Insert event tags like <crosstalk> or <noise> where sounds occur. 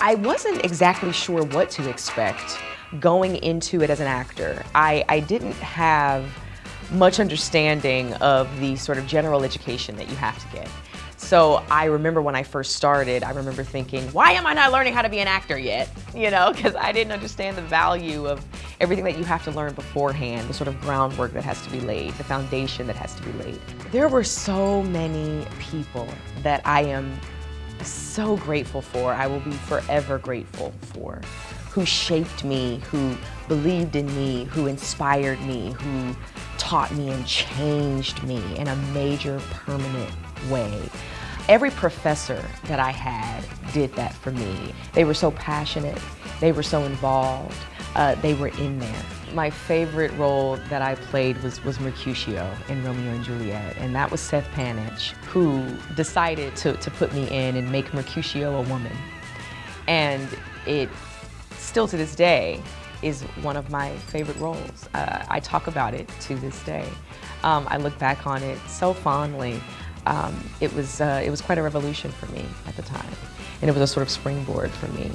I wasn't exactly sure what to expect going into it as an actor. I, I didn't have much understanding of the sort of general education that you have to get. So I remember when I first started, I remember thinking, why am I not learning how to be an actor yet? <laughs> You know, because I didn't understand the value of everything that you have to learn beforehand, the sort of groundwork that has to be laid, the foundation that has to be laid. There were so many people that I am so grateful for, I will be forever grateful for, who shaped me, who believed in me, who inspired me, who taught me and changed me in a major permanent way. Every professor that I had did that for me. They were so passionate, they were so involved, uh, they were in there. My favorite role that I played was, was Mercutio in Romeo and Juliet, and that was Seth Panitch, who decided to, to put me in and make Mercutio a woman. And it, still to this day, is one of my favorite roles. Uh, I talk about it to this day. Um, I look back on it so fondly. Um, it, was, uh, it was quite a revolution for me at the time, and it was a sort of springboard for me.